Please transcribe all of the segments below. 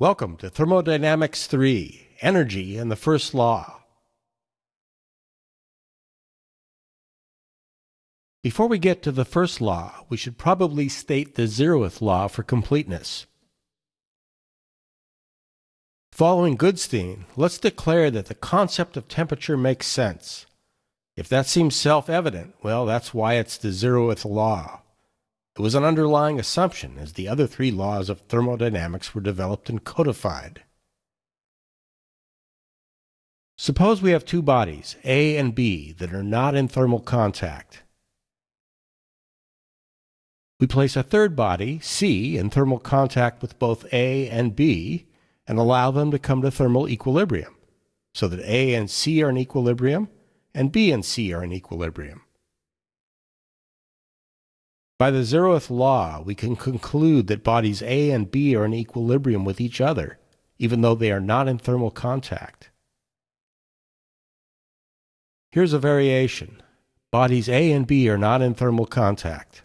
Welcome to Thermodynamics 3 Energy and the First Law. Before we get to the first law, we should probably state the zeroth law for completeness. Following Goodstein, let's declare that the concept of temperature makes sense. If that seems self evident, well, that's why it's the zeroth law. It was an underlying assumption as the other three laws of thermodynamics were developed and codified. Suppose we have two bodies, A and B, that are not in thermal contact. We place a third body, C, in thermal contact with both A and B and allow them to come to thermal equilibrium, so that A and C are in equilibrium and B and C are in equilibrium. By the zeroth law, we can conclude that bodies A and B are in equilibrium with each other, even though they are not in thermal contact. Here's a variation. Bodies A and B are not in thermal contact.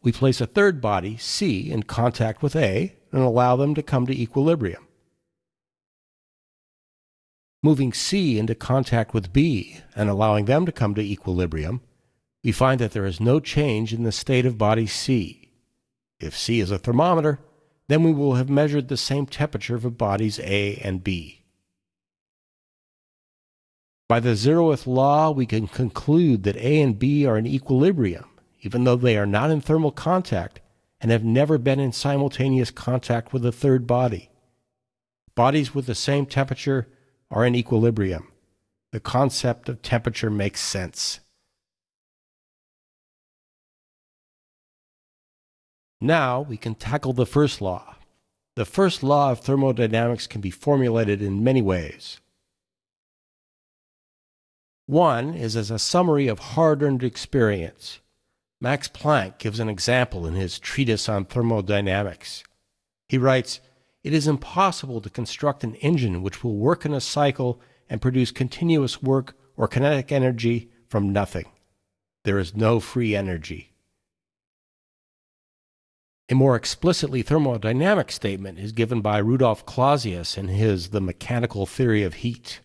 We place a third body, C, in contact with A and allow them to come to equilibrium. Moving C into contact with B and allowing them to come to equilibrium we find that there is no change in the state of body C. If C is a thermometer, then we will have measured the same temperature for bodies A and B. By the zeroth law, we can conclude that A and B are in equilibrium, even though they are not in thermal contact and have never been in simultaneous contact with a third body. Bodies with the same temperature are in equilibrium. The concept of temperature makes sense. Now we can tackle the first law. The first law of thermodynamics can be formulated in many ways. One is as a summary of hard earned experience. Max Planck gives an example in his treatise on thermodynamics. He writes, It is impossible to construct an engine which will work in a cycle and produce continuous work or kinetic energy from nothing. There is no free energy. A more explicitly thermodynamic statement is given by Rudolf Clausius in his The Mechanical Theory of Heat.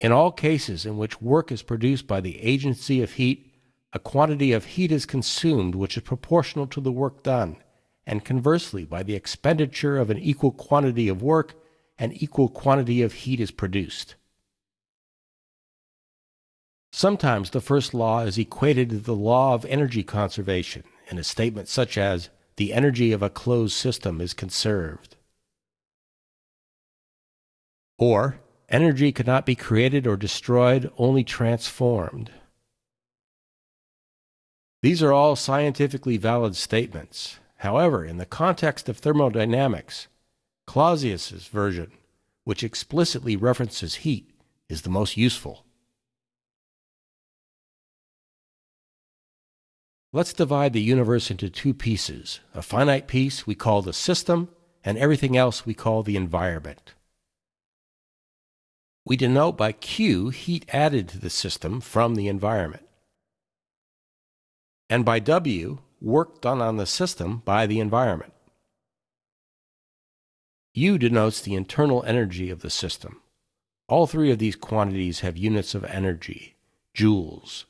In all cases in which work is produced by the agency of heat, a quantity of heat is consumed which is proportional to the work done, and conversely, by the expenditure of an equal quantity of work, an equal quantity of heat is produced. Sometimes the first law is equated to the law of energy conservation in a statement such as, the energy of a closed system is conserved. Or, energy cannot be created or destroyed, only transformed. These are all scientifically valid statements. However, in the context of thermodynamics, Clausius's version, which explicitly references heat, is the most useful. Let's divide the universe into two pieces. A finite piece we call the system, and everything else we call the environment. We denote by Q heat added to the system from the environment. And by W, work done on the system by the environment. U denotes the internal energy of the system. All three of these quantities have units of energy, joules.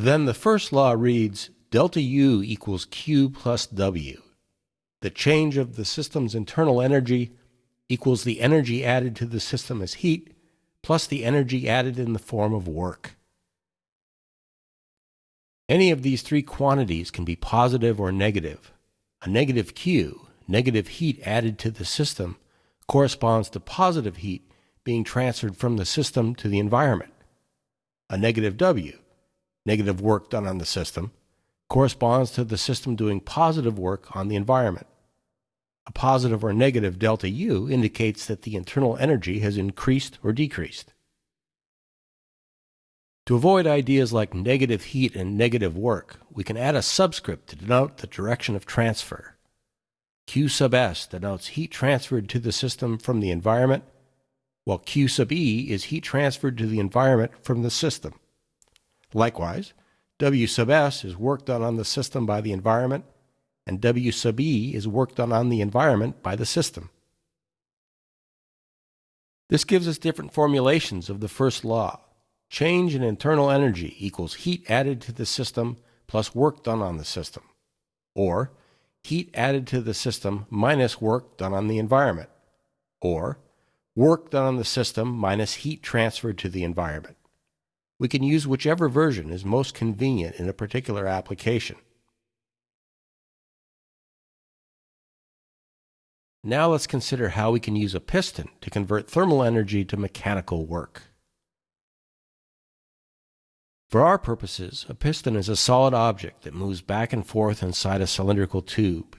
Then the first law reads delta U equals Q plus W. The change of the system's internal energy equals the energy added to the system as heat plus the energy added in the form of work. Any of these three quantities can be positive or negative. A negative Q, negative heat added to the system, corresponds to positive heat being transferred from the system to the environment. A negative W, negative work done on the system, corresponds to the system doing positive work on the environment. A positive or negative delta U indicates that the internal energy has increased or decreased. To avoid ideas like negative heat and negative work, we can add a subscript to denote the direction of transfer. Q sub S denotes heat transferred to the system from the environment, while Q sub E is heat transferred to the environment from the system. Likewise, W sub S is work done on the system by the environment, and W sub E is work done on the environment by the system. This gives us different formulations of the first law. Change in internal energy equals heat added to the system plus work done on the system. Or heat added to the system minus work done on the environment. Or work done on the system minus heat transferred to the environment. We can use whichever version is most convenient in a particular application. Now let's consider how we can use a piston to convert thermal energy to mechanical work. For our purposes, a piston is a solid object that moves back and forth inside a cylindrical tube.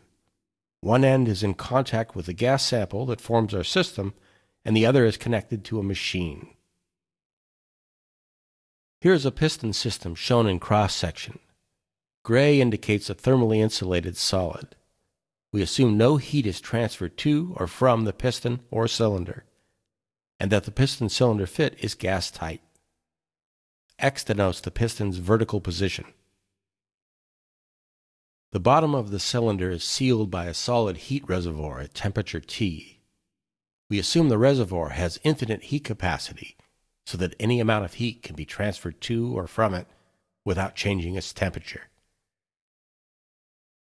One end is in contact with the gas sample that forms our system, and the other is connected to a machine. Here is a piston system shown in cross section. Gray indicates a thermally insulated solid. We assume no heat is transferred to or from the piston or cylinder, and that the piston cylinder fit is gas tight. X denotes the piston's vertical position. The bottom of the cylinder is sealed by a solid heat reservoir at temperature T. We assume the reservoir has infinite heat capacity so that any amount of heat can be transferred to or from it without changing its temperature.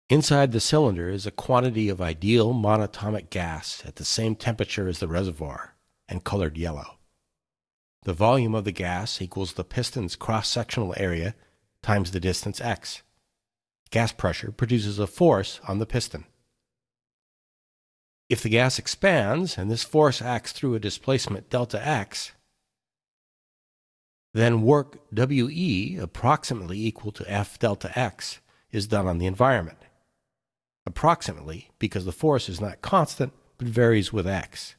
Inside the cylinder is a quantity of ideal monatomic gas at the same temperature as the reservoir and colored yellow. The volume of the gas equals the piston's cross-sectional area times the distance x. Gas pressure produces a force on the piston. If the gas expands and this force acts through a displacement delta x, then work WE, approximately equal to F delta X, is done on the environment. Approximately, because the force is not constant, but varies with X.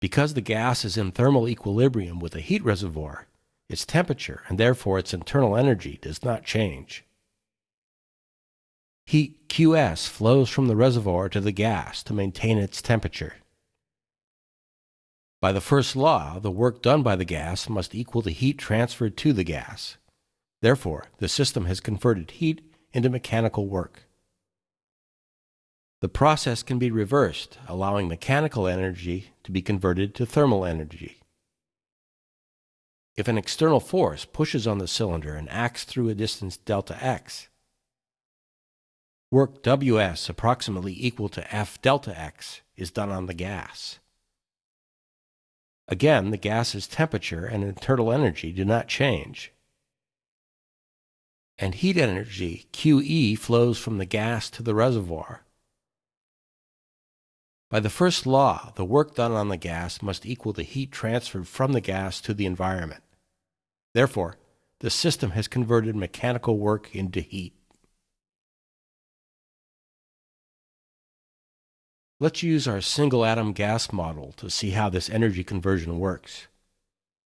Because the gas is in thermal equilibrium with a heat reservoir, its temperature, and therefore its internal energy, does not change. Heat QS flows from the reservoir to the gas to maintain its temperature. By the first law, the work done by the gas must equal the heat transferred to the gas. Therefore, the system has converted heat into mechanical work. The process can be reversed, allowing mechanical energy to be converted to thermal energy. If an external force pushes on the cylinder and acts through a distance delta x, work Ws approximately equal to F delta x is done on the gas. Again, the gas's temperature and internal energy do not change. And heat energy, QE, flows from the gas to the reservoir. By the first law, the work done on the gas must equal the heat transferred from the gas to the environment. Therefore, the system has converted mechanical work into heat. Let's use our single atom gas model to see how this energy conversion works.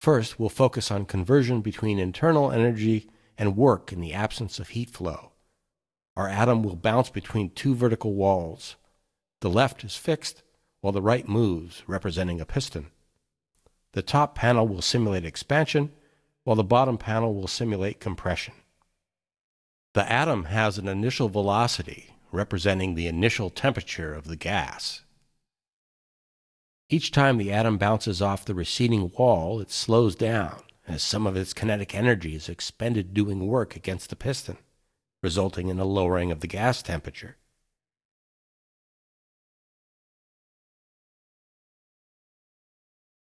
First, we'll focus on conversion between internal energy and work in the absence of heat flow. Our atom will bounce between two vertical walls. The left is fixed, while the right moves, representing a piston. The top panel will simulate expansion, while the bottom panel will simulate compression. The atom has an initial velocity, representing the initial temperature of the gas. Each time the atom bounces off the receding wall, it slows down as some of its kinetic energy is expended doing work against the piston, resulting in a lowering of the gas temperature.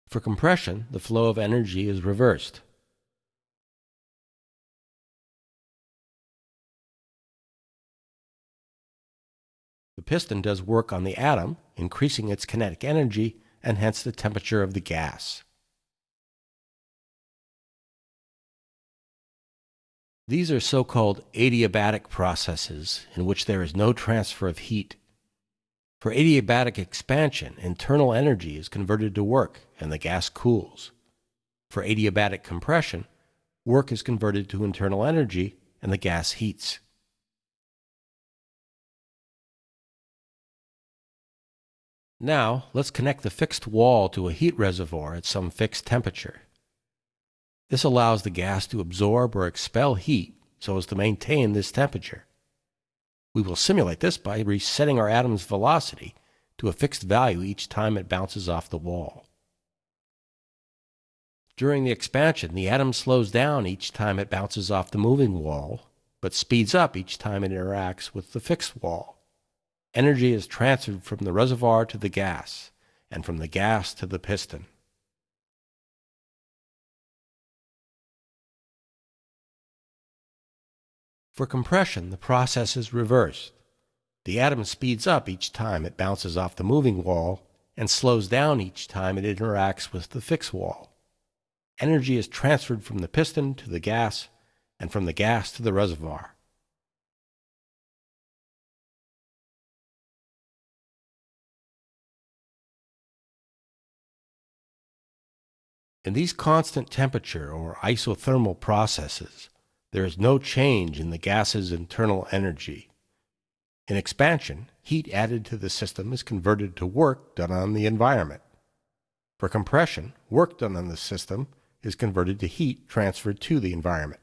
For compression, the flow of energy is reversed. Piston does work on the atom, increasing its kinetic energy and hence the temperature of the gas. These are so-called adiabatic processes in which there is no transfer of heat. For adiabatic expansion, internal energy is converted to work and the gas cools. For adiabatic compression, work is converted to internal energy and the gas heats. Now, let's connect the fixed wall to a heat reservoir at some fixed temperature. This allows the gas to absorb or expel heat so as to maintain this temperature. We will simulate this by resetting our atom's velocity to a fixed value each time it bounces off the wall. During the expansion, the atom slows down each time it bounces off the moving wall, but speeds up each time it interacts with the fixed wall. Energy is transferred from the reservoir to the gas, and from the gas to the piston. For compression, the process is reversed. The atom speeds up each time it bounces off the moving wall and slows down each time it interacts with the fixed wall. Energy is transferred from the piston to the gas and from the gas to the reservoir. In these constant temperature or isothermal processes, there is no change in the gas's internal energy. In expansion, heat added to the system is converted to work done on the environment. For compression, work done on the system is converted to heat transferred to the environment.